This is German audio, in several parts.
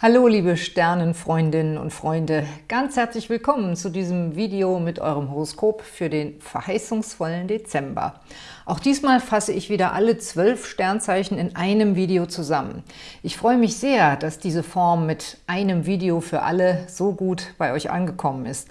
Hallo liebe Sternenfreundinnen und Freunde, ganz herzlich willkommen zu diesem Video mit eurem Horoskop für den verheißungsvollen Dezember. Auch diesmal fasse ich wieder alle zwölf Sternzeichen in einem Video zusammen. Ich freue mich sehr, dass diese Form mit einem Video für alle so gut bei euch angekommen ist.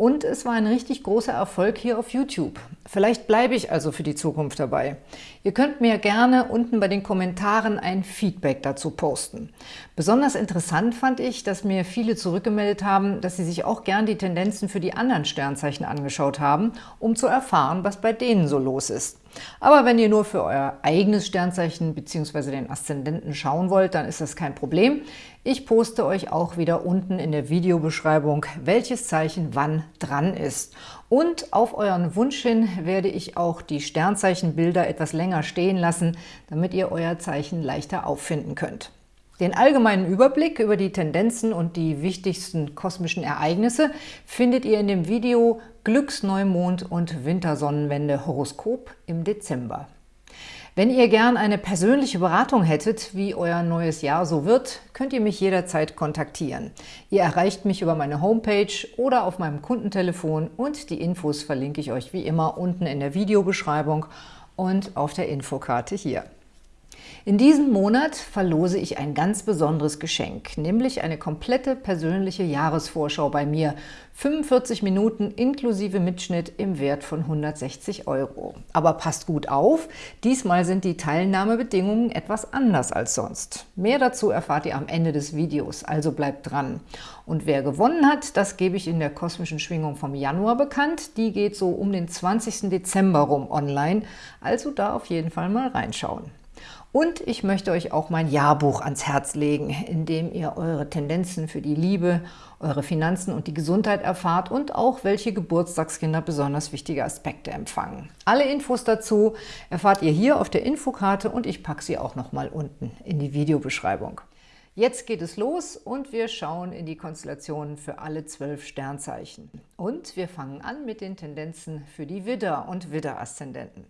Und es war ein richtig großer Erfolg hier auf YouTube. Vielleicht bleibe ich also für die Zukunft dabei. Ihr könnt mir gerne unten bei den Kommentaren ein Feedback dazu posten. Besonders interessant fand ich, dass mir viele zurückgemeldet haben, dass sie sich auch gern die Tendenzen für die anderen Sternzeichen angeschaut haben, um zu erfahren, was bei denen so los ist. Aber wenn ihr nur für euer eigenes Sternzeichen bzw. den Aszendenten schauen wollt, dann ist das kein Problem. Ich poste euch auch wieder unten in der Videobeschreibung, welches Zeichen wann dran ist. Und auf euren Wunsch hin werde ich auch die Sternzeichenbilder etwas länger stehen lassen, damit ihr euer Zeichen leichter auffinden könnt. Den allgemeinen Überblick über die Tendenzen und die wichtigsten kosmischen Ereignisse findet ihr in dem Video Glücksneumond und Wintersonnenwende Horoskop im Dezember. Wenn ihr gern eine persönliche Beratung hättet, wie euer neues Jahr so wird, könnt ihr mich jederzeit kontaktieren. Ihr erreicht mich über meine Homepage oder auf meinem Kundentelefon und die Infos verlinke ich euch wie immer unten in der Videobeschreibung und auf der Infokarte hier. In diesem Monat verlose ich ein ganz besonderes Geschenk, nämlich eine komplette persönliche Jahresvorschau bei mir. 45 Minuten inklusive Mitschnitt im Wert von 160 Euro. Aber passt gut auf, diesmal sind die Teilnahmebedingungen etwas anders als sonst. Mehr dazu erfahrt ihr am Ende des Videos, also bleibt dran. Und wer gewonnen hat, das gebe ich in der kosmischen Schwingung vom Januar bekannt. Die geht so um den 20. Dezember rum online, also da auf jeden Fall mal reinschauen. Und ich möchte euch auch mein Jahrbuch ans Herz legen, in dem ihr eure Tendenzen für die Liebe, eure Finanzen und die Gesundheit erfahrt und auch welche Geburtstagskinder besonders wichtige Aspekte empfangen. Alle Infos dazu erfahrt ihr hier auf der Infokarte und ich packe sie auch nochmal unten in die Videobeschreibung. Jetzt geht es los und wir schauen in die Konstellationen für alle zwölf Sternzeichen. Und wir fangen an mit den Tendenzen für die Widder- und Widder-Aszendenten.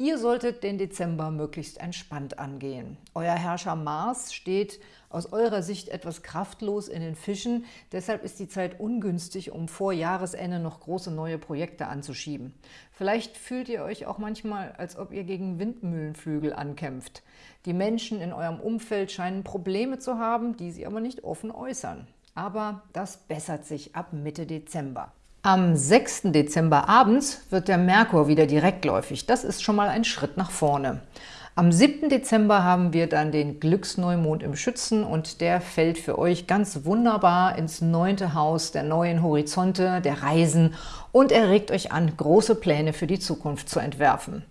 Ihr solltet den Dezember möglichst entspannt angehen. Euer Herrscher Mars steht aus eurer Sicht etwas kraftlos in den Fischen, deshalb ist die Zeit ungünstig, um vor Jahresende noch große neue Projekte anzuschieben. Vielleicht fühlt ihr euch auch manchmal, als ob ihr gegen Windmühlenflügel ankämpft. Die Menschen in eurem Umfeld scheinen Probleme zu haben, die sie aber nicht offen äußern. Aber das bessert sich ab Mitte Dezember. Am 6. Dezember abends wird der Merkur wieder direktläufig. Das ist schon mal ein Schritt nach vorne. Am 7. Dezember haben wir dann den Glücksneumond im Schützen und der fällt für euch ganz wunderbar ins neunte Haus der neuen Horizonte, der Reisen und er regt euch an, große Pläne für die Zukunft zu entwerfen.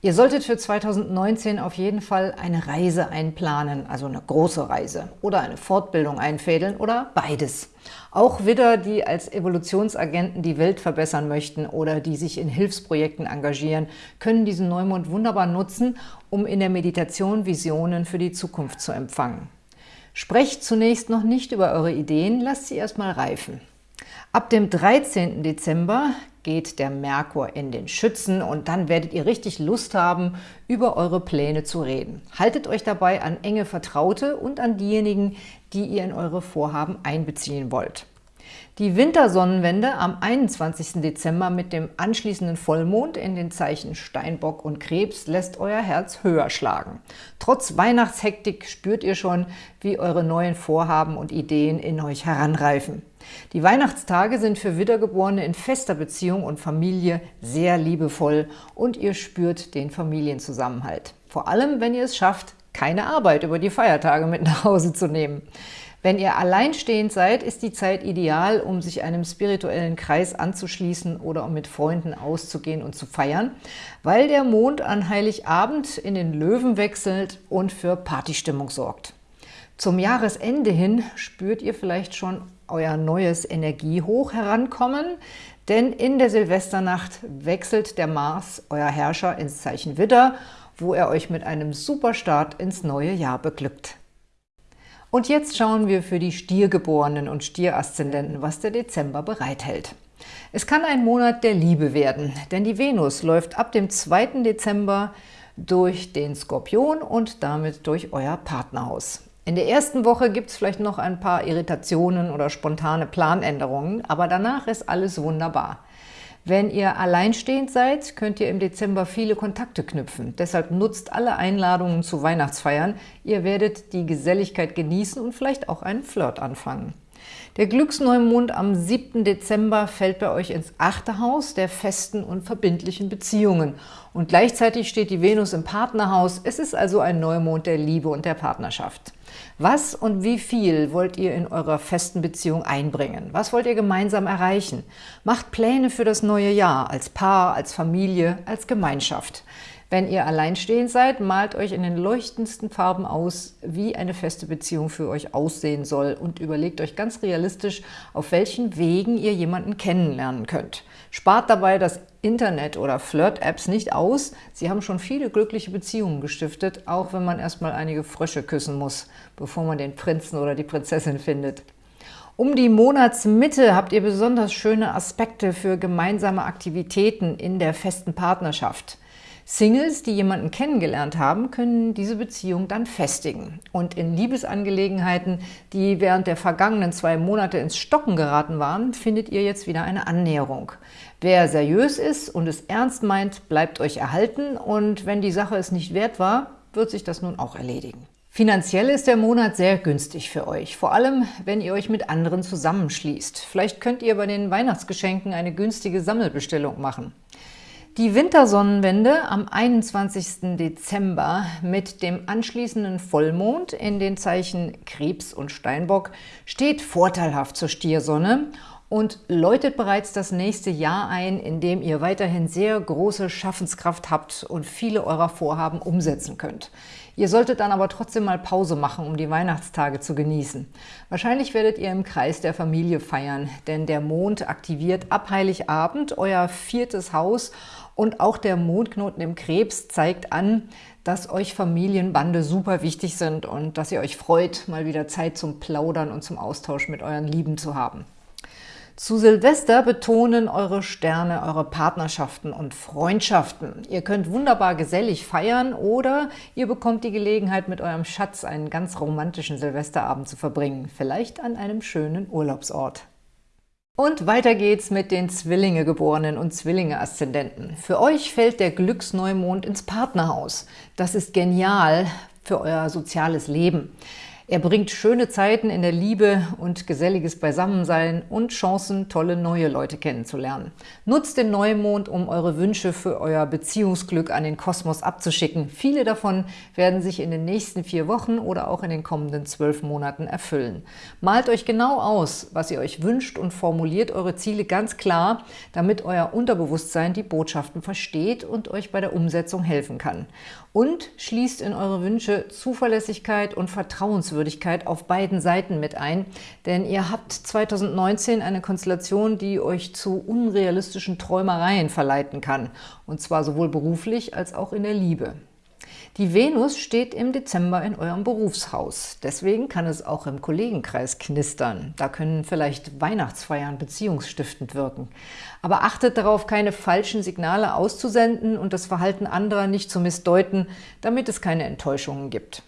Ihr solltet für 2019 auf jeden Fall eine Reise einplanen, also eine große Reise oder eine Fortbildung einfädeln oder beides. Auch Widder, die als Evolutionsagenten die Welt verbessern möchten oder die sich in Hilfsprojekten engagieren, können diesen Neumond wunderbar nutzen, um in der Meditation Visionen für die Zukunft zu empfangen. Sprecht zunächst noch nicht über eure Ideen, lasst sie erstmal reifen. Ab dem 13. Dezember geht der Merkur in den Schützen und dann werdet ihr richtig Lust haben, über eure Pläne zu reden. Haltet euch dabei an enge Vertraute und an diejenigen, die ihr in eure Vorhaben einbeziehen wollt. Die Wintersonnenwende am 21. Dezember mit dem anschließenden Vollmond in den Zeichen Steinbock und Krebs lässt euer Herz höher schlagen. Trotz Weihnachtshektik spürt ihr schon, wie eure neuen Vorhaben und Ideen in euch heranreifen. Die Weihnachtstage sind für Wiedergeborene in fester Beziehung und Familie sehr liebevoll und ihr spürt den Familienzusammenhalt. Vor allem, wenn ihr es schafft, keine Arbeit über die Feiertage mit nach Hause zu nehmen. Wenn ihr alleinstehend seid, ist die Zeit ideal, um sich einem spirituellen Kreis anzuschließen oder um mit Freunden auszugehen und zu feiern, weil der Mond an Heiligabend in den Löwen wechselt und für Partystimmung sorgt. Zum Jahresende hin spürt ihr vielleicht schon euer neues Energiehoch herankommen, denn in der Silvesternacht wechselt der Mars, euer Herrscher, ins Zeichen Widder, wo er euch mit einem super Start ins neue Jahr beglückt. Und jetzt schauen wir für die Stiergeborenen und Stieraszendenten, was der Dezember bereithält. Es kann ein Monat der Liebe werden, denn die Venus läuft ab dem 2. Dezember durch den Skorpion und damit durch euer Partnerhaus. In der ersten Woche gibt es vielleicht noch ein paar Irritationen oder spontane Planänderungen, aber danach ist alles wunderbar. Wenn ihr alleinstehend seid, könnt ihr im Dezember viele Kontakte knüpfen. Deshalb nutzt alle Einladungen zu Weihnachtsfeiern. Ihr werdet die Geselligkeit genießen und vielleicht auch einen Flirt anfangen. Der Glücksneumond am 7. Dezember fällt bei euch ins achte Haus der festen und verbindlichen Beziehungen. Und gleichzeitig steht die Venus im Partnerhaus. Es ist also ein Neumond der Liebe und der Partnerschaft. Was und wie viel wollt ihr in eurer festen Beziehung einbringen? Was wollt ihr gemeinsam erreichen? Macht Pläne für das neue Jahr, als Paar, als Familie, als Gemeinschaft. Wenn ihr alleinstehend seid, malt euch in den leuchtendsten Farben aus, wie eine feste Beziehung für euch aussehen soll und überlegt euch ganz realistisch, auf welchen Wegen ihr jemanden kennenlernen könnt. Spart dabei das Internet oder Flirt-Apps nicht aus. Sie haben schon viele glückliche Beziehungen gestiftet, auch wenn man erstmal einige Frösche küssen muss, bevor man den Prinzen oder die Prinzessin findet. Um die Monatsmitte habt ihr besonders schöne Aspekte für gemeinsame Aktivitäten in der festen Partnerschaft. Singles, die jemanden kennengelernt haben, können diese Beziehung dann festigen. Und in Liebesangelegenheiten, die während der vergangenen zwei Monate ins Stocken geraten waren, findet ihr jetzt wieder eine Annäherung. Wer seriös ist und es ernst meint, bleibt euch erhalten und wenn die Sache es nicht wert war, wird sich das nun auch erledigen. Finanziell ist der Monat sehr günstig für euch, vor allem wenn ihr euch mit anderen zusammenschließt. Vielleicht könnt ihr bei den Weihnachtsgeschenken eine günstige Sammelbestellung machen. Die Wintersonnenwende am 21. Dezember mit dem anschließenden Vollmond in den Zeichen Krebs und Steinbock steht vorteilhaft zur Stiersonne und läutet bereits das nächste Jahr ein, in dem ihr weiterhin sehr große Schaffenskraft habt und viele eurer Vorhaben umsetzen könnt. Ihr solltet dann aber trotzdem mal Pause machen, um die Weihnachtstage zu genießen. Wahrscheinlich werdet ihr im Kreis der Familie feiern, denn der Mond aktiviert ab Heiligabend euer viertes Haus und auch der Mondknoten im Krebs zeigt an, dass euch Familienbande super wichtig sind und dass ihr euch freut, mal wieder Zeit zum Plaudern und zum Austausch mit euren Lieben zu haben. Zu Silvester betonen eure Sterne eure Partnerschaften und Freundschaften. Ihr könnt wunderbar gesellig feiern oder ihr bekommt die Gelegenheit, mit eurem Schatz einen ganz romantischen Silvesterabend zu verbringen, vielleicht an einem schönen Urlaubsort. Und weiter geht's mit den Zwillinge-Geborenen und Zwillinge-Aszendenten. Für euch fällt der Glücksneumond ins Partnerhaus. Das ist genial für euer soziales Leben. Er bringt schöne Zeiten in der Liebe und geselliges Beisammensein und Chancen, tolle neue Leute kennenzulernen. Nutzt den Neumond, um eure Wünsche für euer Beziehungsglück an den Kosmos abzuschicken. Viele davon werden sich in den nächsten vier Wochen oder auch in den kommenden zwölf Monaten erfüllen. Malt euch genau aus, was ihr euch wünscht und formuliert eure Ziele ganz klar, damit euer Unterbewusstsein die Botschaften versteht und euch bei der Umsetzung helfen kann. Und schließt in eure Wünsche Zuverlässigkeit und Vertrauenswürdigkeit auf beiden Seiten mit ein, denn ihr habt 2019 eine Konstellation, die euch zu unrealistischen Träumereien verleiten kann, und zwar sowohl beruflich als auch in der Liebe. Die Venus steht im Dezember in eurem Berufshaus. Deswegen kann es auch im Kollegenkreis knistern. Da können vielleicht Weihnachtsfeiern beziehungsstiftend wirken. Aber achtet darauf, keine falschen Signale auszusenden und das Verhalten anderer nicht zu missdeuten, damit es keine Enttäuschungen gibt.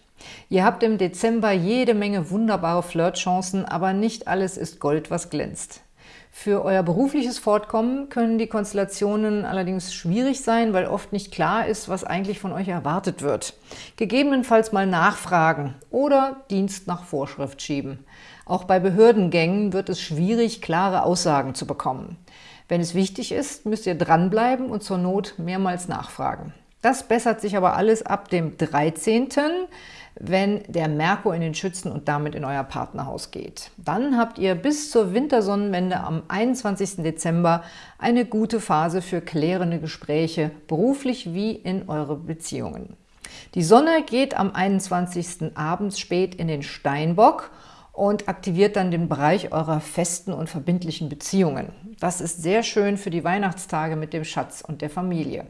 Ihr habt im Dezember jede Menge wunderbare Flirtchancen, aber nicht alles ist Gold, was glänzt. Für euer berufliches Fortkommen können die Konstellationen allerdings schwierig sein, weil oft nicht klar ist, was eigentlich von euch erwartet wird. Gegebenenfalls mal nachfragen oder Dienst nach Vorschrift schieben. Auch bei Behördengängen wird es schwierig, klare Aussagen zu bekommen. Wenn es wichtig ist, müsst ihr dranbleiben und zur Not mehrmals nachfragen. Das bessert sich aber alles ab dem 13., wenn der Merkur in den Schützen und damit in euer Partnerhaus geht. Dann habt ihr bis zur Wintersonnenwende am 21. Dezember eine gute Phase für klärende Gespräche, beruflich wie in eure Beziehungen. Die Sonne geht am 21. abends spät in den Steinbock und aktiviert dann den Bereich eurer festen und verbindlichen Beziehungen. Das ist sehr schön für die Weihnachtstage mit dem Schatz und der Familie.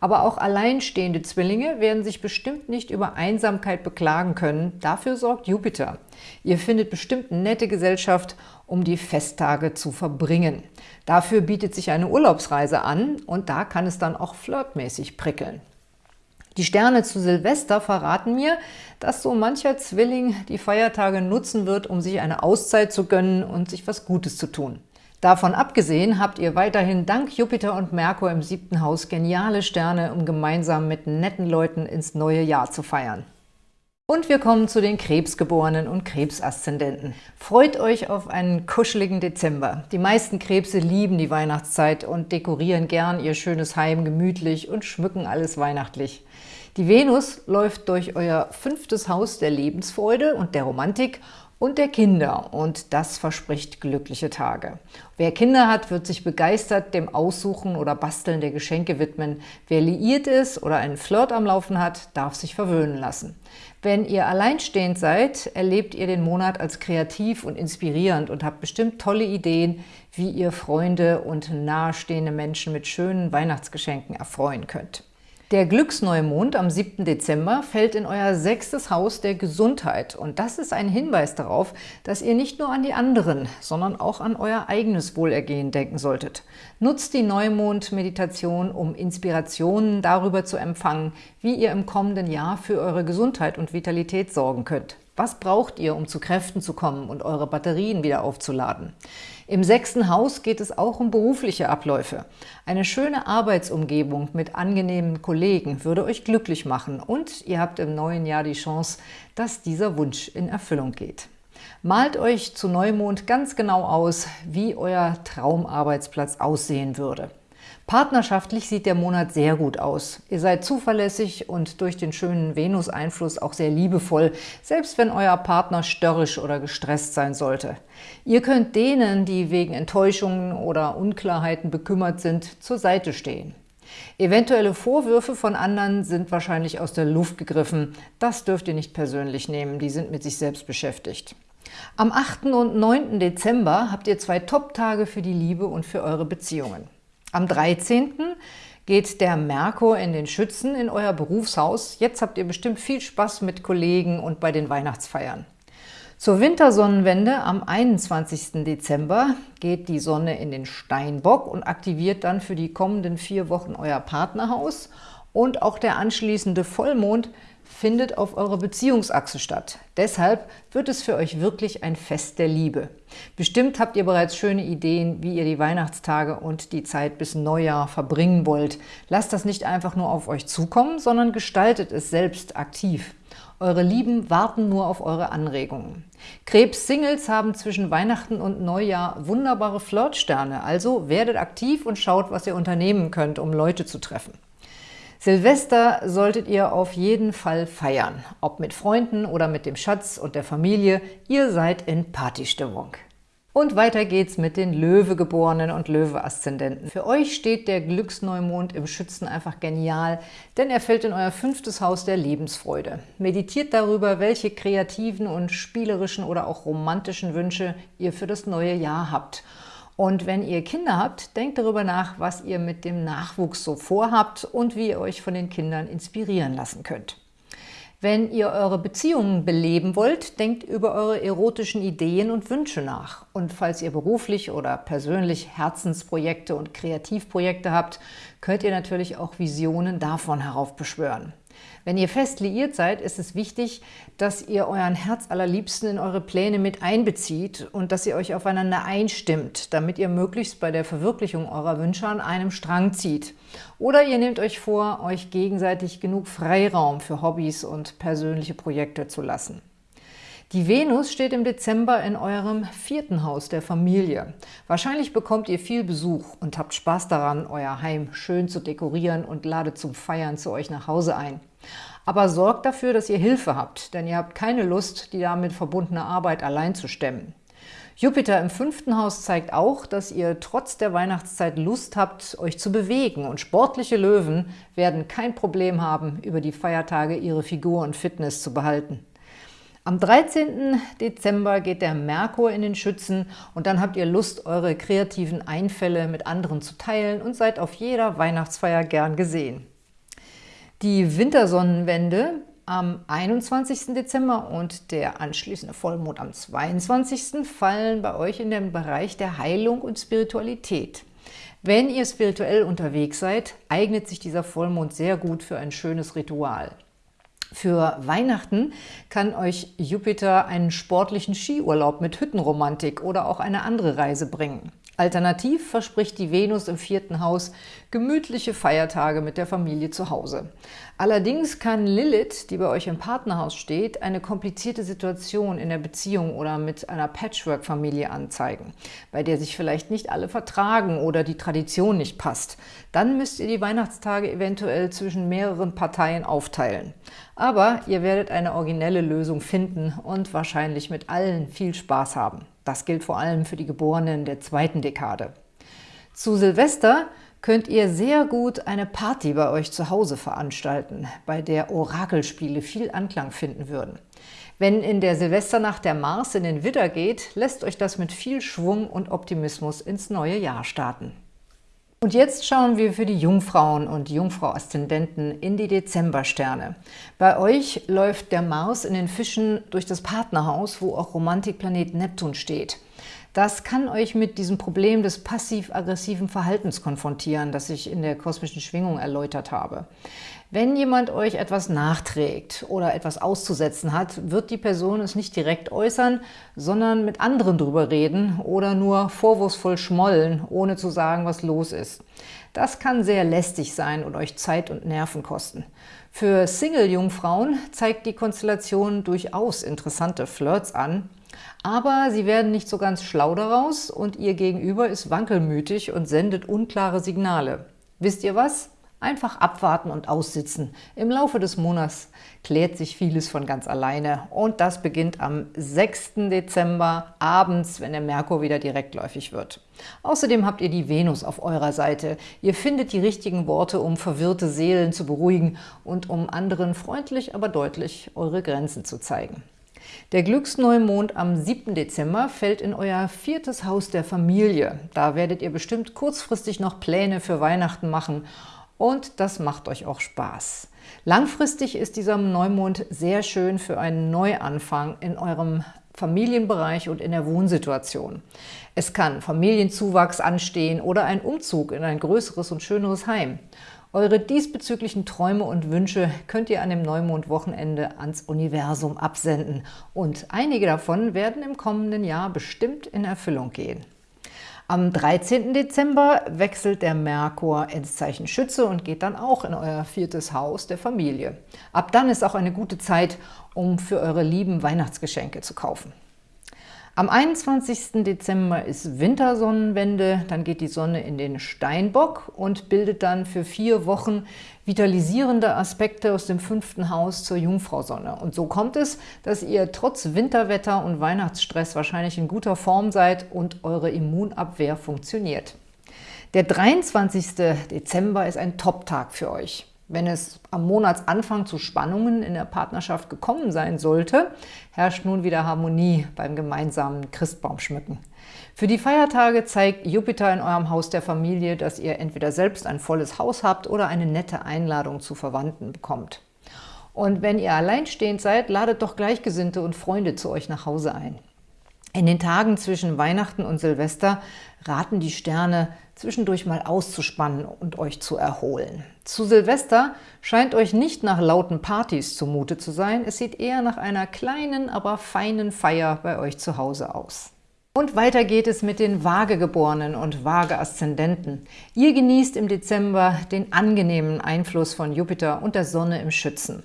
Aber auch alleinstehende Zwillinge werden sich bestimmt nicht über Einsamkeit beklagen können. Dafür sorgt Jupiter. Ihr findet bestimmt nette Gesellschaft, um die Festtage zu verbringen. Dafür bietet sich eine Urlaubsreise an und da kann es dann auch flirtmäßig prickeln. Die Sterne zu Silvester verraten mir, dass so mancher Zwilling die Feiertage nutzen wird, um sich eine Auszeit zu gönnen und sich was Gutes zu tun. Davon abgesehen habt ihr weiterhin dank Jupiter und Merkur im siebten Haus geniale Sterne, um gemeinsam mit netten Leuten ins neue Jahr zu feiern. Und wir kommen zu den Krebsgeborenen und Krebsaszendenten. Freut euch auf einen kuscheligen Dezember. Die meisten Krebse lieben die Weihnachtszeit und dekorieren gern ihr schönes Heim gemütlich und schmücken alles weihnachtlich. Die Venus läuft durch euer fünftes Haus der Lebensfreude und der Romantik und der Kinder und das verspricht glückliche Tage. Wer Kinder hat, wird sich begeistert dem Aussuchen oder Basteln der Geschenke widmen. Wer liiert ist oder einen Flirt am Laufen hat, darf sich verwöhnen lassen. Wenn ihr alleinstehend seid, erlebt ihr den Monat als kreativ und inspirierend und habt bestimmt tolle Ideen, wie ihr Freunde und nahestehende Menschen mit schönen Weihnachtsgeschenken erfreuen könnt. Der Glücksneumond am 7. Dezember fällt in euer sechstes Haus der Gesundheit und das ist ein Hinweis darauf, dass ihr nicht nur an die anderen, sondern auch an euer eigenes Wohlergehen denken solltet. Nutzt die Neumond-Meditation, um Inspirationen darüber zu empfangen, wie ihr im kommenden Jahr für eure Gesundheit und Vitalität sorgen könnt. Was braucht ihr, um zu Kräften zu kommen und eure Batterien wieder aufzuladen? Im sechsten Haus geht es auch um berufliche Abläufe. Eine schöne Arbeitsumgebung mit angenehmen Kollegen würde euch glücklich machen und ihr habt im neuen Jahr die Chance, dass dieser Wunsch in Erfüllung geht. Malt euch zu Neumond ganz genau aus, wie euer Traumarbeitsplatz aussehen würde. Partnerschaftlich sieht der Monat sehr gut aus. Ihr seid zuverlässig und durch den schönen Venus-Einfluss auch sehr liebevoll, selbst wenn euer Partner störrisch oder gestresst sein sollte. Ihr könnt denen, die wegen Enttäuschungen oder Unklarheiten bekümmert sind, zur Seite stehen. Eventuelle Vorwürfe von anderen sind wahrscheinlich aus der Luft gegriffen. Das dürft ihr nicht persönlich nehmen, die sind mit sich selbst beschäftigt. Am 8. und 9. Dezember habt ihr zwei Top-Tage für die Liebe und für eure Beziehungen. Am 13. geht der Merkur in den Schützen in euer Berufshaus. Jetzt habt ihr bestimmt viel Spaß mit Kollegen und bei den Weihnachtsfeiern. Zur Wintersonnenwende am 21. Dezember geht die Sonne in den Steinbock und aktiviert dann für die kommenden vier Wochen euer Partnerhaus und auch der anschließende Vollmond findet auf eurer Beziehungsachse statt. Deshalb wird es für euch wirklich ein Fest der Liebe. Bestimmt habt ihr bereits schöne Ideen, wie ihr die Weihnachtstage und die Zeit bis Neujahr verbringen wollt. Lasst das nicht einfach nur auf euch zukommen, sondern gestaltet es selbst aktiv. Eure Lieben warten nur auf eure Anregungen. Krebs-Singles haben zwischen Weihnachten und Neujahr wunderbare Flirtsterne, also werdet aktiv und schaut, was ihr unternehmen könnt, um Leute zu treffen. Silvester solltet ihr auf jeden Fall feiern, ob mit Freunden oder mit dem Schatz und der Familie, ihr seid in Partystimmung. Und weiter geht's mit den Löwegeborenen und Löwe-Aszendenten. Für euch steht der Glücksneumond im Schützen einfach genial, denn er fällt in euer fünftes Haus der Lebensfreude. Meditiert darüber, welche kreativen und spielerischen oder auch romantischen Wünsche ihr für das neue Jahr habt – und wenn ihr Kinder habt, denkt darüber nach, was ihr mit dem Nachwuchs so vorhabt und wie ihr euch von den Kindern inspirieren lassen könnt. Wenn ihr eure Beziehungen beleben wollt, denkt über eure erotischen Ideen und Wünsche nach. Und falls ihr beruflich oder persönlich Herzensprojekte und Kreativprojekte habt, könnt ihr natürlich auch Visionen davon heraufbeschwören. Wenn ihr fest liiert seid, ist es wichtig, dass ihr euren Herz allerliebsten in eure Pläne mit einbezieht und dass ihr euch aufeinander einstimmt, damit ihr möglichst bei der Verwirklichung eurer Wünsche an einem Strang zieht. Oder ihr nehmt euch vor, euch gegenseitig genug Freiraum für Hobbys und persönliche Projekte zu lassen. Die Venus steht im Dezember in eurem vierten Haus der Familie. Wahrscheinlich bekommt ihr viel Besuch und habt Spaß daran, euer Heim schön zu dekorieren und ladet zum Feiern zu euch nach Hause ein. Aber sorgt dafür, dass ihr Hilfe habt, denn ihr habt keine Lust, die damit verbundene Arbeit allein zu stemmen. Jupiter im fünften Haus zeigt auch, dass ihr trotz der Weihnachtszeit Lust habt, euch zu bewegen und sportliche Löwen werden kein Problem haben, über die Feiertage ihre Figur und Fitness zu behalten. Am 13. Dezember geht der Merkur in den Schützen und dann habt ihr Lust, eure kreativen Einfälle mit anderen zu teilen und seid auf jeder Weihnachtsfeier gern gesehen. Die Wintersonnenwende am 21. Dezember und der anschließende Vollmond am 22. fallen bei euch in den Bereich der Heilung und Spiritualität. Wenn ihr spirituell unterwegs seid, eignet sich dieser Vollmond sehr gut für ein schönes Ritual. Für Weihnachten kann euch Jupiter einen sportlichen Skiurlaub mit Hüttenromantik oder auch eine andere Reise bringen. Alternativ verspricht die Venus im vierten Haus gemütliche Feiertage mit der Familie zu Hause. Allerdings kann Lilith, die bei euch im Partnerhaus steht, eine komplizierte Situation in der Beziehung oder mit einer Patchwork-Familie anzeigen, bei der sich vielleicht nicht alle vertragen oder die Tradition nicht passt. Dann müsst ihr die Weihnachtstage eventuell zwischen mehreren Parteien aufteilen. Aber ihr werdet eine originelle Lösung finden und wahrscheinlich mit allen viel Spaß haben. Das gilt vor allem für die Geborenen der zweiten Dekade. Zu Silvester könnt ihr sehr gut eine Party bei euch zu Hause veranstalten, bei der Orakelspiele viel Anklang finden würden. Wenn in der Silvesternacht der Mars in den Widder geht, lässt euch das mit viel Schwung und Optimismus ins neue Jahr starten. Und jetzt schauen wir für die Jungfrauen und Jungfrau-Aszendenten in die Dezembersterne. Bei euch läuft der Mars in den Fischen durch das Partnerhaus, wo auch Romantikplanet Neptun steht. Das kann euch mit diesem Problem des passiv-aggressiven Verhaltens konfrontieren, das ich in der kosmischen Schwingung erläutert habe. Wenn jemand euch etwas nachträgt oder etwas auszusetzen hat, wird die Person es nicht direkt äußern, sondern mit anderen drüber reden oder nur vorwurfsvoll schmollen, ohne zu sagen, was los ist. Das kann sehr lästig sein und euch Zeit und Nerven kosten. Für Single-Jungfrauen zeigt die Konstellation durchaus interessante Flirts an, aber sie werden nicht so ganz schlau daraus und ihr Gegenüber ist wankelmütig und sendet unklare Signale. Wisst ihr was? Einfach abwarten und aussitzen. Im Laufe des Monats klärt sich vieles von ganz alleine. Und das beginnt am 6. Dezember abends, wenn der Merkur wieder direktläufig wird. Außerdem habt ihr die Venus auf eurer Seite. Ihr findet die richtigen Worte, um verwirrte Seelen zu beruhigen und um anderen freundlich, aber deutlich eure Grenzen zu zeigen. Der Glücksneumond am 7. Dezember fällt in euer viertes Haus der Familie. Da werdet ihr bestimmt kurzfristig noch Pläne für Weihnachten machen und das macht euch auch Spaß. Langfristig ist dieser Neumond sehr schön für einen Neuanfang in eurem Familienbereich und in der Wohnsituation. Es kann Familienzuwachs anstehen oder ein Umzug in ein größeres und schöneres Heim. Eure diesbezüglichen Träume und Wünsche könnt ihr an dem Neumondwochenende ans Universum absenden und einige davon werden im kommenden Jahr bestimmt in Erfüllung gehen. Am 13. Dezember wechselt der Merkur ins Zeichen Schütze und geht dann auch in euer viertes Haus der Familie. Ab dann ist auch eine gute Zeit, um für eure Lieben Weihnachtsgeschenke zu kaufen. Am 21. Dezember ist Wintersonnenwende, dann geht die Sonne in den Steinbock und bildet dann für vier Wochen vitalisierende Aspekte aus dem fünften Haus zur Jungfrau-Sonne. Und so kommt es, dass ihr trotz Winterwetter und Weihnachtsstress wahrscheinlich in guter Form seid und eure Immunabwehr funktioniert. Der 23. Dezember ist ein Top-Tag für euch. Wenn es am Monatsanfang zu Spannungen in der Partnerschaft gekommen sein sollte, herrscht nun wieder Harmonie beim gemeinsamen Christbaumschmücken. Für die Feiertage zeigt Jupiter in eurem Haus der Familie, dass ihr entweder selbst ein volles Haus habt oder eine nette Einladung zu Verwandten bekommt. Und wenn ihr alleinstehend seid, ladet doch Gleichgesinnte und Freunde zu euch nach Hause ein. In den Tagen zwischen Weihnachten und Silvester raten die Sterne, zwischendurch mal auszuspannen und euch zu erholen. Zu Silvester scheint euch nicht nach lauten Partys zumute zu sein, es sieht eher nach einer kleinen, aber feinen Feier bei euch zu Hause aus. Und weiter geht es mit den Waagegeborenen und Waage-Aszendenten. Ihr genießt im Dezember den angenehmen Einfluss von Jupiter und der Sonne im Schützen.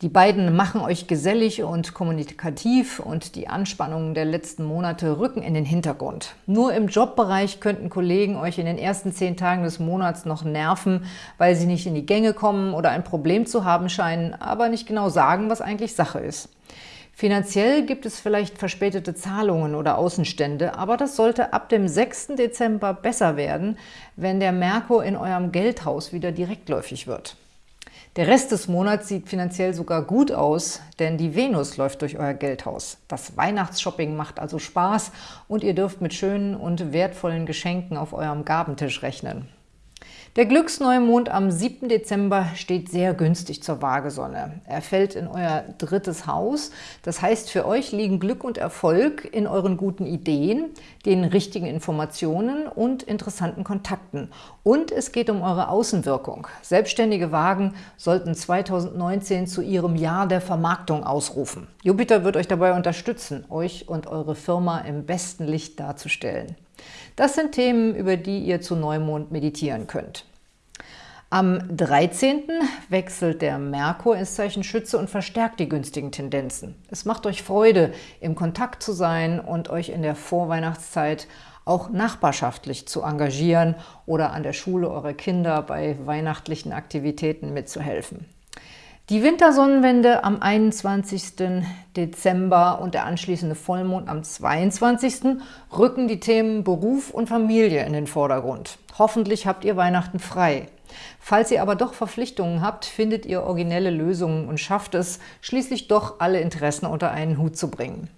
Die beiden machen euch gesellig und kommunikativ und die Anspannungen der letzten Monate rücken in den Hintergrund. Nur im Jobbereich könnten Kollegen euch in den ersten zehn Tagen des Monats noch nerven, weil sie nicht in die Gänge kommen oder ein Problem zu haben scheinen, aber nicht genau sagen, was eigentlich Sache ist. Finanziell gibt es vielleicht verspätete Zahlungen oder Außenstände, aber das sollte ab dem 6. Dezember besser werden, wenn der Merkur in eurem Geldhaus wieder direktläufig wird. Der Rest des Monats sieht finanziell sogar gut aus, denn die Venus läuft durch euer Geldhaus. Das Weihnachtsshopping macht also Spaß und ihr dürft mit schönen und wertvollen Geschenken auf eurem Gabentisch rechnen. Der Glücksneumond am 7. Dezember steht sehr günstig zur Waagesonne. Er fällt in euer drittes Haus. Das heißt, für euch liegen Glück und Erfolg in euren guten Ideen, den richtigen Informationen und interessanten Kontakten. Und es geht um eure Außenwirkung. Selbstständige Wagen sollten 2019 zu ihrem Jahr der Vermarktung ausrufen. Jupiter wird euch dabei unterstützen, euch und eure Firma im besten Licht darzustellen. Das sind Themen, über die ihr zu Neumond meditieren könnt. Am 13. wechselt der Merkur ins Zeichen Schütze und verstärkt die günstigen Tendenzen. Es macht euch Freude, im Kontakt zu sein und euch in der Vorweihnachtszeit auch nachbarschaftlich zu engagieren oder an der Schule eurer Kinder bei weihnachtlichen Aktivitäten mitzuhelfen. Die Wintersonnenwende am 21. Dezember und der anschließende Vollmond am 22. rücken die Themen Beruf und Familie in den Vordergrund. Hoffentlich habt ihr Weihnachten frei. Falls ihr aber doch Verpflichtungen habt, findet ihr originelle Lösungen und schafft es, schließlich doch alle Interessen unter einen Hut zu bringen.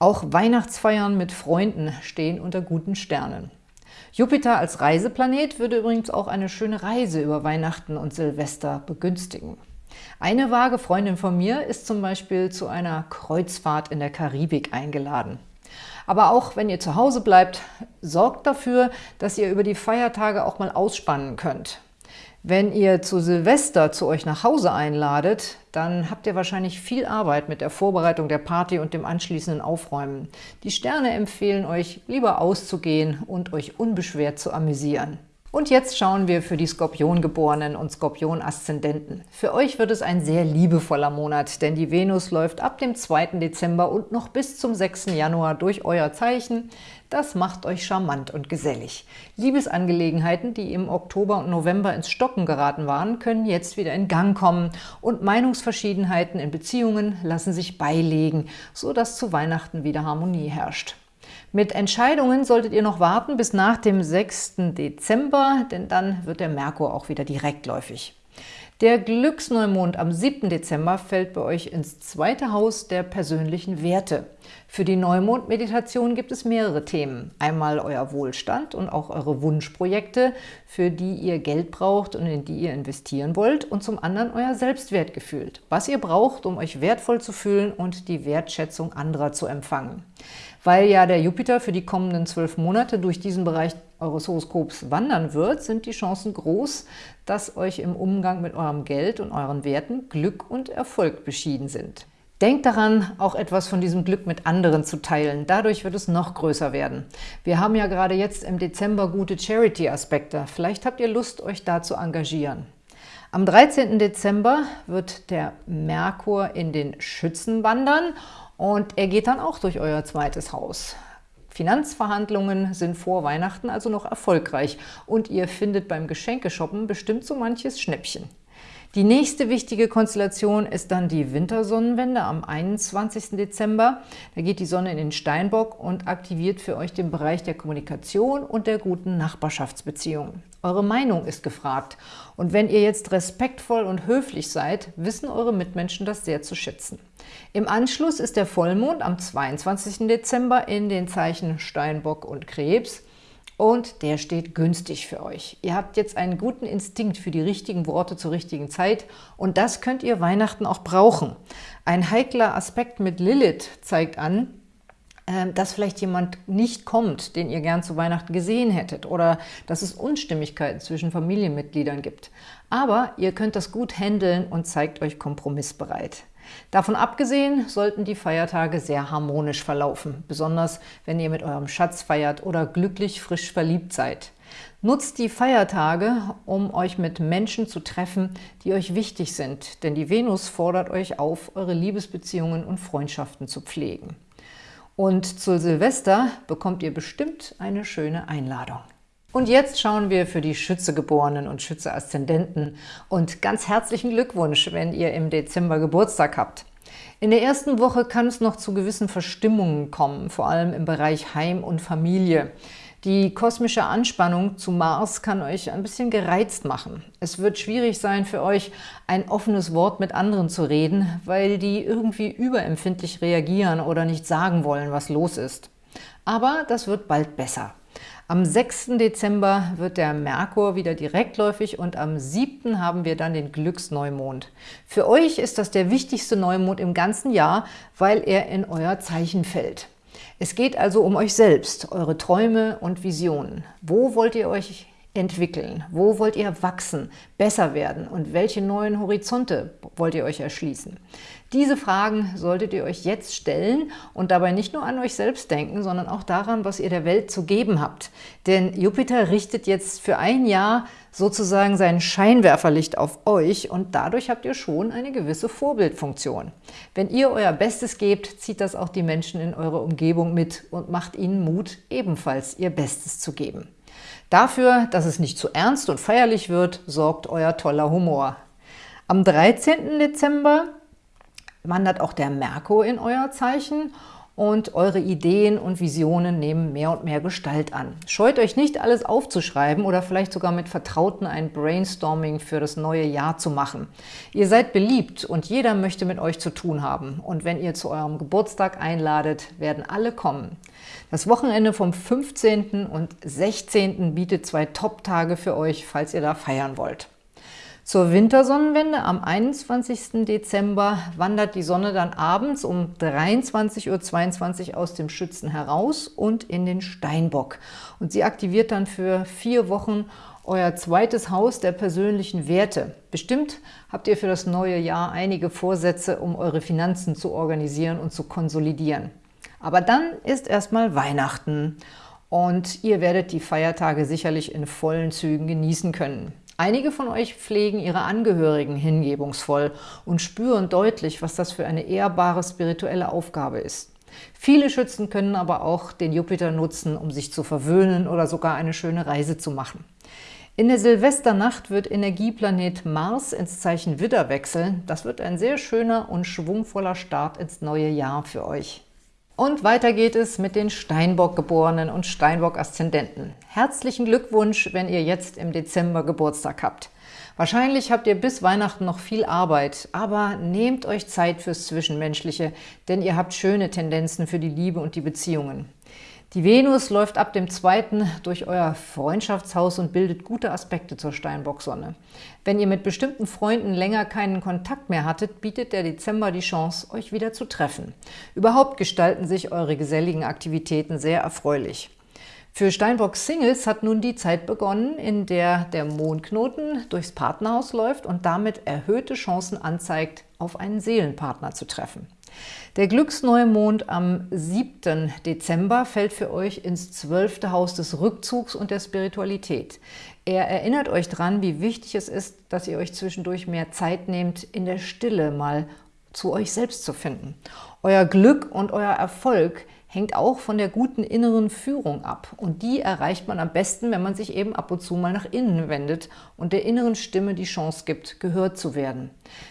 Auch Weihnachtsfeiern mit Freunden stehen unter guten Sternen. Jupiter als Reiseplanet würde übrigens auch eine schöne Reise über Weihnachten und Silvester begünstigen. Eine vage Freundin von mir ist zum Beispiel zu einer Kreuzfahrt in der Karibik eingeladen. Aber auch wenn ihr zu Hause bleibt, sorgt dafür, dass ihr über die Feiertage auch mal ausspannen könnt. Wenn ihr zu Silvester zu euch nach Hause einladet, dann habt ihr wahrscheinlich viel Arbeit mit der Vorbereitung der Party und dem anschließenden Aufräumen. Die Sterne empfehlen euch, lieber auszugehen und euch unbeschwert zu amüsieren. Und jetzt schauen wir für die Skorpiongeborenen und Skorpion-Aszendenten. Für euch wird es ein sehr liebevoller Monat, denn die Venus läuft ab dem 2. Dezember und noch bis zum 6. Januar durch euer Zeichen. Das macht euch charmant und gesellig. Liebesangelegenheiten, die im Oktober und November ins Stocken geraten waren, können jetzt wieder in Gang kommen und Meinungsverschiedenheiten in Beziehungen lassen sich beilegen, sodass zu Weihnachten wieder Harmonie herrscht. Mit Entscheidungen solltet ihr noch warten bis nach dem 6. Dezember, denn dann wird der Merkur auch wieder direktläufig. Der Glücksneumond am 7. Dezember fällt bei euch ins zweite Haus der persönlichen Werte. Für die Neumond-Meditation gibt es mehrere Themen. Einmal euer Wohlstand und auch eure Wunschprojekte, für die ihr Geld braucht und in die ihr investieren wollt. Und zum anderen euer Selbstwertgefühl, was ihr braucht, um euch wertvoll zu fühlen und die Wertschätzung anderer zu empfangen. Weil ja der Jupiter für die kommenden zwölf Monate durch diesen Bereich eures Horoskops wandern wird, sind die Chancen groß, dass euch im Umgang mit eurem Geld und euren Werten Glück und Erfolg beschieden sind. Denkt daran, auch etwas von diesem Glück mit anderen zu teilen. Dadurch wird es noch größer werden. Wir haben ja gerade jetzt im Dezember gute Charity-Aspekte. Vielleicht habt ihr Lust, euch da zu engagieren. Am 13. Dezember wird der Merkur in den Schützen wandern und er geht dann auch durch euer zweites Haus. Finanzverhandlungen sind vor Weihnachten also noch erfolgreich und ihr findet beim Geschenkeshoppen bestimmt so manches Schnäppchen. Die nächste wichtige Konstellation ist dann die Wintersonnenwende am 21. Dezember. Da geht die Sonne in den Steinbock und aktiviert für euch den Bereich der Kommunikation und der guten Nachbarschaftsbeziehungen. Eure Meinung ist gefragt. Und wenn ihr jetzt respektvoll und höflich seid, wissen eure Mitmenschen das sehr zu schätzen. Im Anschluss ist der Vollmond am 22. Dezember in den Zeichen Steinbock und Krebs und der steht günstig für euch. Ihr habt jetzt einen guten Instinkt für die richtigen Worte zur richtigen Zeit und das könnt ihr Weihnachten auch brauchen. Ein heikler Aspekt mit Lilith zeigt an, dass vielleicht jemand nicht kommt, den ihr gern zu Weihnachten gesehen hättet oder dass es Unstimmigkeiten zwischen Familienmitgliedern gibt. Aber ihr könnt das gut handeln und zeigt euch kompromissbereit. Davon abgesehen sollten die Feiertage sehr harmonisch verlaufen, besonders wenn ihr mit eurem Schatz feiert oder glücklich frisch verliebt seid. Nutzt die Feiertage, um euch mit Menschen zu treffen, die euch wichtig sind, denn die Venus fordert euch auf, eure Liebesbeziehungen und Freundschaften zu pflegen. Und zu Silvester bekommt ihr bestimmt eine schöne Einladung. Und jetzt schauen wir für die Schützegeborenen und Schütze-Aszendenten. Und ganz herzlichen Glückwunsch, wenn ihr im Dezember Geburtstag habt. In der ersten Woche kann es noch zu gewissen Verstimmungen kommen, vor allem im Bereich Heim und Familie. Die kosmische Anspannung zu Mars kann euch ein bisschen gereizt machen. Es wird schwierig sein für euch, ein offenes Wort mit anderen zu reden, weil die irgendwie überempfindlich reagieren oder nicht sagen wollen, was los ist. Aber das wird bald besser. Am 6. Dezember wird der Merkur wieder direktläufig und am 7. haben wir dann den Glücksneumond. Für euch ist das der wichtigste Neumond im ganzen Jahr, weil er in euer Zeichen fällt. Es geht also um euch selbst, eure Träume und Visionen. Wo wollt ihr euch entwickeln? Wo wollt ihr wachsen, besser werden und welche neuen Horizonte wollt ihr euch erschließen? Diese Fragen solltet ihr euch jetzt stellen und dabei nicht nur an euch selbst denken, sondern auch daran, was ihr der Welt zu geben habt. Denn Jupiter richtet jetzt für ein Jahr sozusagen sein Scheinwerferlicht auf euch und dadurch habt ihr schon eine gewisse Vorbildfunktion. Wenn ihr euer Bestes gebt, zieht das auch die Menschen in eurer Umgebung mit und macht ihnen Mut, ebenfalls ihr Bestes zu geben. Dafür, dass es nicht zu ernst und feierlich wird, sorgt euer toller Humor. Am 13. Dezember wandert auch der Merkur in euer Zeichen und eure Ideen und Visionen nehmen mehr und mehr Gestalt an. Scheut euch nicht, alles aufzuschreiben oder vielleicht sogar mit Vertrauten ein Brainstorming für das neue Jahr zu machen. Ihr seid beliebt und jeder möchte mit euch zu tun haben. Und wenn ihr zu eurem Geburtstag einladet, werden alle kommen. Das Wochenende vom 15. und 16. bietet zwei Top-Tage für euch, falls ihr da feiern wollt. Zur Wintersonnenwende am 21. Dezember wandert die Sonne dann abends um 23.22 Uhr aus dem Schützen heraus und in den Steinbock. Und sie aktiviert dann für vier Wochen euer zweites Haus der persönlichen Werte. Bestimmt habt ihr für das neue Jahr einige Vorsätze, um eure Finanzen zu organisieren und zu konsolidieren. Aber dann ist erstmal Weihnachten und ihr werdet die Feiertage sicherlich in vollen Zügen genießen können. Einige von euch pflegen ihre Angehörigen hingebungsvoll und spüren deutlich, was das für eine ehrbare spirituelle Aufgabe ist. Viele Schützen können aber auch den Jupiter nutzen, um sich zu verwöhnen oder sogar eine schöne Reise zu machen. In der Silvesternacht wird Energieplanet Mars ins Zeichen Widder wechseln. Das wird ein sehr schöner und schwungvoller Start ins neue Jahr für euch. Und weiter geht es mit den Steinbock-Geborenen und Steinbock-Aszendenten. Herzlichen Glückwunsch, wenn ihr jetzt im Dezember Geburtstag habt. Wahrscheinlich habt ihr bis Weihnachten noch viel Arbeit, aber nehmt euch Zeit fürs Zwischenmenschliche, denn ihr habt schöne Tendenzen für die Liebe und die Beziehungen. Die Venus läuft ab dem 2. durch euer Freundschaftshaus und bildet gute Aspekte zur Steinbock-Sonne. Wenn ihr mit bestimmten Freunden länger keinen Kontakt mehr hattet, bietet der Dezember die Chance, euch wieder zu treffen. Überhaupt gestalten sich eure geselligen Aktivitäten sehr erfreulich. Für Steinbock-Singles hat nun die Zeit begonnen, in der der Mondknoten durchs Partnerhaus läuft und damit erhöhte Chancen anzeigt, auf einen Seelenpartner zu treffen. Der Glücksneumond am 7. Dezember fällt für euch ins zwölfte Haus des Rückzugs und der Spiritualität. Er erinnert euch daran, wie wichtig es ist, dass ihr euch zwischendurch mehr Zeit nehmt, in der Stille mal zu euch selbst zu finden. Euer Glück und euer Erfolg hängt auch von der guten inneren Führung ab. Und die erreicht man am besten, wenn man sich eben ab und zu mal nach innen wendet und der inneren Stimme die Chance gibt, gehört zu werden.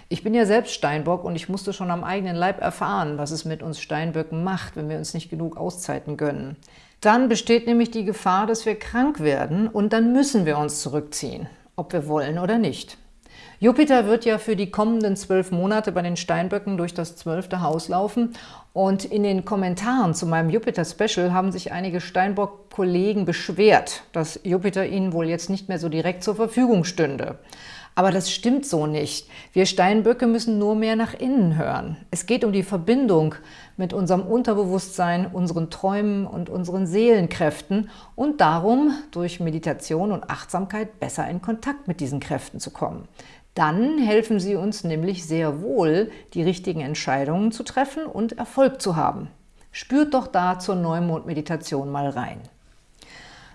Ich bin ja selbst Steinbock und ich musste schon am eigenen Leib erfahren, was es mit uns Steinböcken macht, wenn wir uns nicht genug Auszeiten gönnen. Dann besteht nämlich die Gefahr, dass wir krank werden und dann müssen wir uns zurückziehen, ob wir wollen oder nicht. Jupiter wird ja für die kommenden zwölf Monate bei den Steinböcken durch das zwölfte Haus laufen und in den Kommentaren zu meinem Jupiter-Special haben sich einige Steinbock-Kollegen beschwert, dass Jupiter ihnen wohl jetzt nicht mehr so direkt zur Verfügung stünde. Aber das stimmt so nicht. Wir Steinböcke müssen nur mehr nach innen hören. Es geht um die Verbindung mit unserem Unterbewusstsein, unseren Träumen und unseren Seelenkräften und darum, durch Meditation und Achtsamkeit besser in Kontakt mit diesen Kräften zu kommen. Dann helfen sie uns nämlich sehr wohl, die richtigen Entscheidungen zu treffen und Erfolg zu haben. Spürt doch da zur Neumond-Meditation mal rein.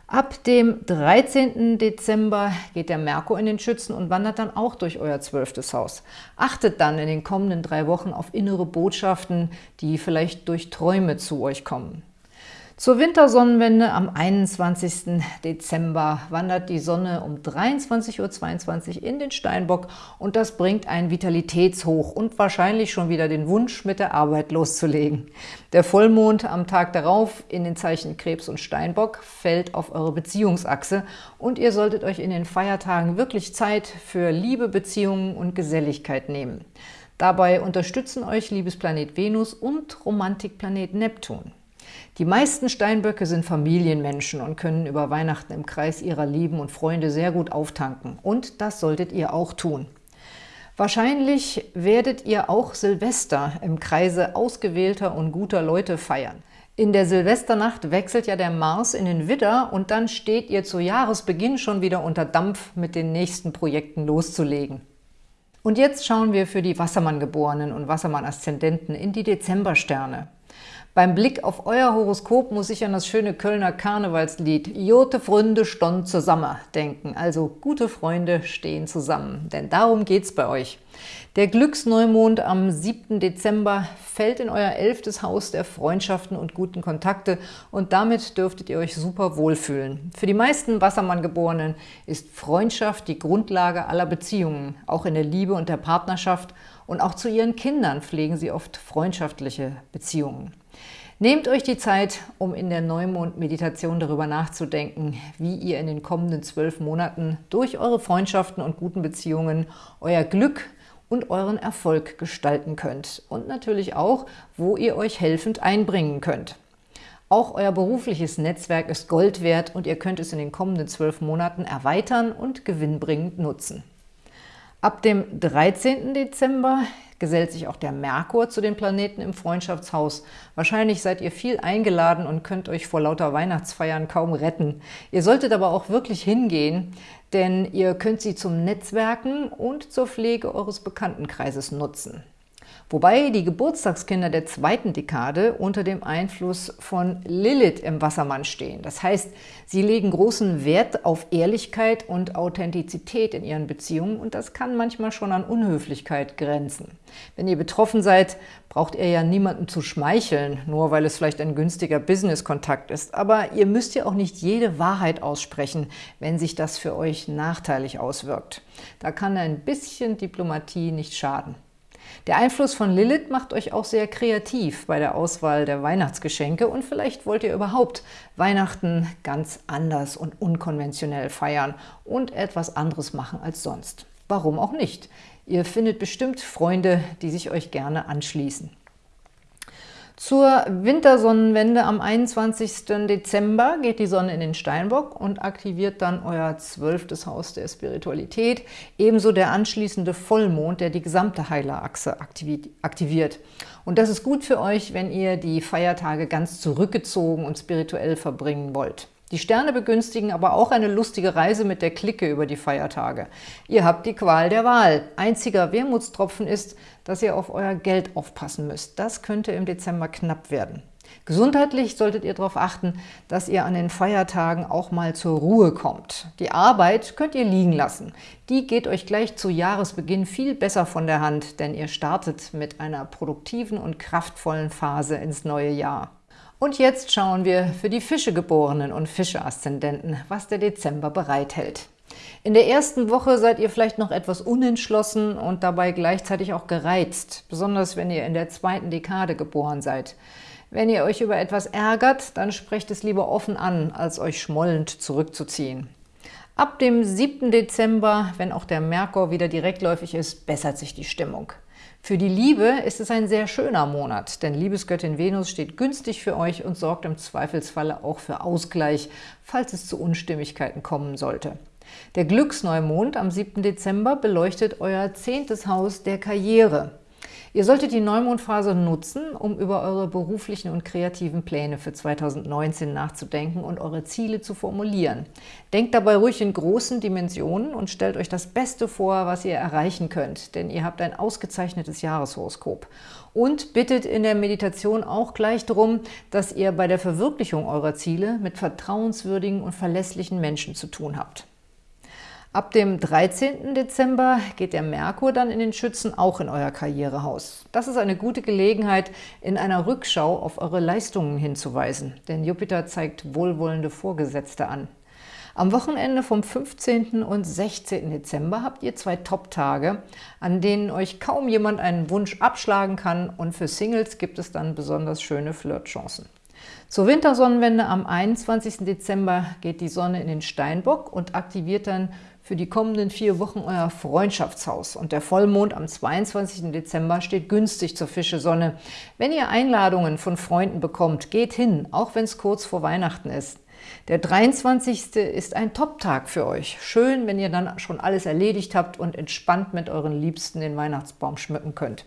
Ab dem 13. Dezember geht der Merkur in den Schützen und wandert dann auch durch euer zwölftes Haus. Achtet dann in den kommenden drei Wochen auf innere Botschaften, die vielleicht durch Träume zu euch kommen. Zur Wintersonnenwende am 21. Dezember wandert die Sonne um 23.22 Uhr in den Steinbock und das bringt ein Vitalitätshoch und wahrscheinlich schon wieder den Wunsch, mit der Arbeit loszulegen. Der Vollmond am Tag darauf in den Zeichen Krebs und Steinbock fällt auf eure Beziehungsachse und ihr solltet euch in den Feiertagen wirklich Zeit für Liebe, Beziehungen und Geselligkeit nehmen. Dabei unterstützen euch Liebesplanet Venus und Romantikplanet Neptun. Die meisten Steinböcke sind Familienmenschen und können über Weihnachten im Kreis ihrer Lieben und Freunde sehr gut auftanken. Und das solltet ihr auch tun. Wahrscheinlich werdet ihr auch Silvester im Kreise ausgewählter und guter Leute feiern. In der Silvesternacht wechselt ja der Mars in den Widder und dann steht ihr zu Jahresbeginn schon wieder unter Dampf, mit den nächsten Projekten loszulegen. Und jetzt schauen wir für die Wassermann-Geborenen und Wassermann-Aszendenten in die Dezembersterne. Beim Blick auf euer Horoskop muss ich an das schöne Kölner Karnevalslied Jote Freunde stond zusammen denken. Also gute Freunde stehen zusammen, denn darum geht's bei euch. Der Glücksneumond am 7. Dezember fällt in euer elftes Haus der Freundschaften und guten Kontakte und damit dürftet ihr euch super wohlfühlen. Für die meisten Wassermann-Geborenen ist Freundschaft die Grundlage aller Beziehungen, auch in der Liebe und der Partnerschaft und auch zu ihren Kindern pflegen sie oft freundschaftliche Beziehungen. Nehmt euch die Zeit, um in der Neumond-Meditation darüber nachzudenken, wie ihr in den kommenden zwölf Monaten durch eure Freundschaften und guten Beziehungen euer Glück und euren Erfolg gestalten könnt. Und natürlich auch, wo ihr euch helfend einbringen könnt. Auch euer berufliches Netzwerk ist Gold wert und ihr könnt es in den kommenden zwölf Monaten erweitern und gewinnbringend nutzen. Ab dem 13. Dezember gesellt sich auch der Merkur zu den Planeten im Freundschaftshaus. Wahrscheinlich seid ihr viel eingeladen und könnt euch vor lauter Weihnachtsfeiern kaum retten. Ihr solltet aber auch wirklich hingehen, denn ihr könnt sie zum Netzwerken und zur Pflege eures Bekanntenkreises nutzen. Wobei die Geburtstagskinder der zweiten Dekade unter dem Einfluss von Lilith im Wassermann stehen. Das heißt, sie legen großen Wert auf Ehrlichkeit und Authentizität in ihren Beziehungen und das kann manchmal schon an Unhöflichkeit grenzen. Wenn ihr betroffen seid, braucht ihr ja niemanden zu schmeicheln, nur weil es vielleicht ein günstiger Business-Kontakt ist. Aber ihr müsst ja auch nicht jede Wahrheit aussprechen, wenn sich das für euch nachteilig auswirkt. Da kann ein bisschen Diplomatie nicht schaden. Der Einfluss von Lilith macht euch auch sehr kreativ bei der Auswahl der Weihnachtsgeschenke und vielleicht wollt ihr überhaupt Weihnachten ganz anders und unkonventionell feiern und etwas anderes machen als sonst. Warum auch nicht? Ihr findet bestimmt Freunde, die sich euch gerne anschließen. Zur Wintersonnenwende am 21. Dezember geht die Sonne in den Steinbock und aktiviert dann euer zwölftes Haus der Spiritualität, ebenso der anschließende Vollmond, der die gesamte Heilerachse aktiviert. Und das ist gut für euch, wenn ihr die Feiertage ganz zurückgezogen und spirituell verbringen wollt. Die Sterne begünstigen aber auch eine lustige Reise mit der Clique über die Feiertage. Ihr habt die Qual der Wahl. Einziger Wermutstropfen ist, dass ihr auf euer Geld aufpassen müsst. Das könnte im Dezember knapp werden. Gesundheitlich solltet ihr darauf achten, dass ihr an den Feiertagen auch mal zur Ruhe kommt. Die Arbeit könnt ihr liegen lassen. Die geht euch gleich zu Jahresbeginn viel besser von der Hand, denn ihr startet mit einer produktiven und kraftvollen Phase ins neue Jahr. Und jetzt schauen wir für die Fischegeborenen und Fische-Aszendenten, was der Dezember bereithält. In der ersten Woche seid ihr vielleicht noch etwas unentschlossen und dabei gleichzeitig auch gereizt, besonders wenn ihr in der zweiten Dekade geboren seid. Wenn ihr euch über etwas ärgert, dann sprecht es lieber offen an, als euch schmollend zurückzuziehen. Ab dem 7. Dezember, wenn auch der Merkur wieder direktläufig ist, bessert sich die Stimmung. Für die Liebe ist es ein sehr schöner Monat, denn Liebesgöttin Venus steht günstig für euch und sorgt im Zweifelsfalle auch für Ausgleich, falls es zu Unstimmigkeiten kommen sollte. Der Glücksneumond am 7. Dezember beleuchtet euer zehntes Haus der Karriere. Ihr solltet die Neumondphase nutzen, um über eure beruflichen und kreativen Pläne für 2019 nachzudenken und eure Ziele zu formulieren. Denkt dabei ruhig in großen Dimensionen und stellt euch das Beste vor, was ihr erreichen könnt, denn ihr habt ein ausgezeichnetes Jahreshoroskop. Und bittet in der Meditation auch gleich darum, dass ihr bei der Verwirklichung eurer Ziele mit vertrauenswürdigen und verlässlichen Menschen zu tun habt. Ab dem 13. Dezember geht der Merkur dann in den Schützen auch in euer Karrierehaus. Das ist eine gute Gelegenheit, in einer Rückschau auf eure Leistungen hinzuweisen, denn Jupiter zeigt wohlwollende Vorgesetzte an. Am Wochenende vom 15. und 16. Dezember habt ihr zwei Top-Tage, an denen euch kaum jemand einen Wunsch abschlagen kann und für Singles gibt es dann besonders schöne Flirtchancen. Zur Wintersonnenwende am 21. Dezember geht die Sonne in den Steinbock und aktiviert dann für die kommenden vier Wochen euer Freundschaftshaus und der Vollmond am 22. Dezember steht günstig zur Fischesonne. Wenn ihr Einladungen von Freunden bekommt, geht hin, auch wenn es kurz vor Weihnachten ist. Der 23. ist ein Top-Tag für euch. Schön, wenn ihr dann schon alles erledigt habt und entspannt mit euren Liebsten den Weihnachtsbaum schmücken könnt.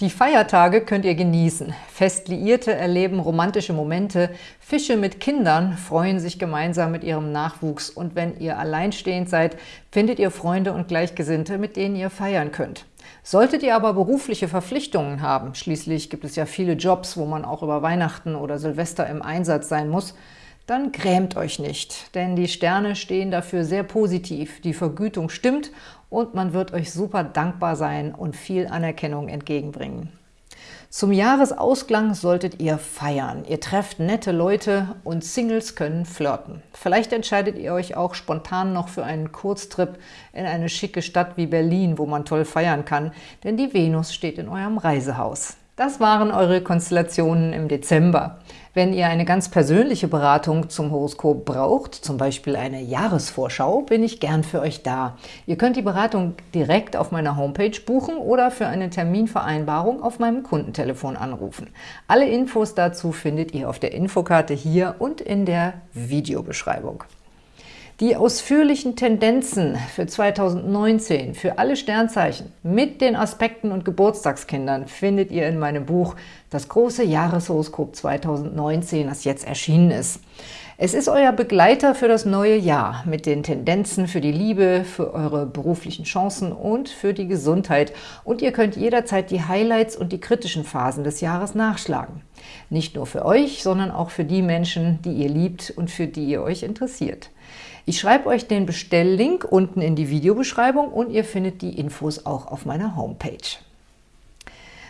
Die Feiertage könnt ihr genießen. Festliierte erleben romantische Momente. Fische mit Kindern freuen sich gemeinsam mit ihrem Nachwuchs. Und wenn ihr alleinstehend seid, findet ihr Freunde und Gleichgesinnte, mit denen ihr feiern könnt. Solltet ihr aber berufliche Verpflichtungen haben, schließlich gibt es ja viele Jobs, wo man auch über Weihnachten oder Silvester im Einsatz sein muss, dann grämt euch nicht, denn die Sterne stehen dafür sehr positiv. Die Vergütung stimmt und man wird euch super dankbar sein und viel Anerkennung entgegenbringen. Zum Jahresausklang solltet ihr feiern. Ihr trefft nette Leute und Singles können flirten. Vielleicht entscheidet ihr euch auch spontan noch für einen Kurztrip in eine schicke Stadt wie Berlin, wo man toll feiern kann, denn die Venus steht in eurem Reisehaus. Das waren eure Konstellationen im Dezember. Wenn ihr eine ganz persönliche Beratung zum Horoskop braucht, zum Beispiel eine Jahresvorschau, bin ich gern für euch da. Ihr könnt die Beratung direkt auf meiner Homepage buchen oder für eine Terminvereinbarung auf meinem Kundentelefon anrufen. Alle Infos dazu findet ihr auf der Infokarte hier und in der Videobeschreibung. Die ausführlichen Tendenzen für 2019 für alle Sternzeichen mit den Aspekten und Geburtstagskindern findet ihr in meinem Buch Das große Jahreshoroskop 2019, das jetzt erschienen ist. Es ist euer Begleiter für das neue Jahr mit den Tendenzen für die Liebe, für eure beruflichen Chancen und für die Gesundheit. Und ihr könnt jederzeit die Highlights und die kritischen Phasen des Jahres nachschlagen. Nicht nur für euch, sondern auch für die Menschen, die ihr liebt und für die ihr euch interessiert. Ich schreibe euch den Bestelllink unten in die Videobeschreibung und ihr findet die Infos auch auf meiner Homepage.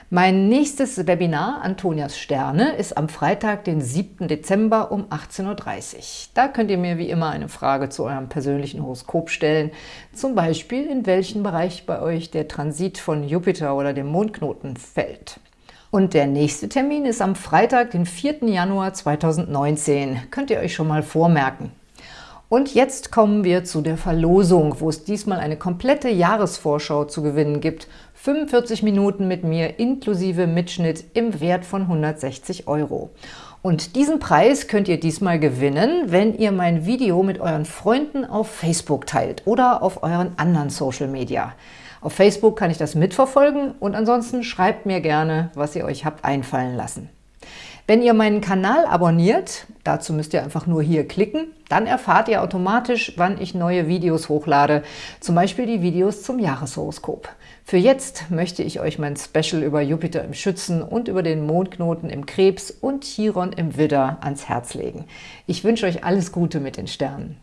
Mein nächstes Webinar, Antonias Sterne, ist am Freitag, den 7. Dezember um 18.30 Uhr. Da könnt ihr mir wie immer eine Frage zu eurem persönlichen Horoskop stellen, zum Beispiel in welchen Bereich bei euch der Transit von Jupiter oder dem Mondknoten fällt. Und der nächste Termin ist am Freitag, den 4. Januar 2019. Könnt ihr euch schon mal vormerken. Und jetzt kommen wir zu der Verlosung, wo es diesmal eine komplette Jahresvorschau zu gewinnen gibt. 45 Minuten mit mir inklusive Mitschnitt im Wert von 160 Euro. Und diesen Preis könnt ihr diesmal gewinnen, wenn ihr mein Video mit euren Freunden auf Facebook teilt oder auf euren anderen Social Media. Auf Facebook kann ich das mitverfolgen und ansonsten schreibt mir gerne, was ihr euch habt einfallen lassen. Wenn ihr meinen Kanal abonniert, dazu müsst ihr einfach nur hier klicken, dann erfahrt ihr automatisch, wann ich neue Videos hochlade, zum Beispiel die Videos zum Jahreshoroskop. Für jetzt möchte ich euch mein Special über Jupiter im Schützen und über den Mondknoten im Krebs und Chiron im Widder ans Herz legen. Ich wünsche euch alles Gute mit den Sternen.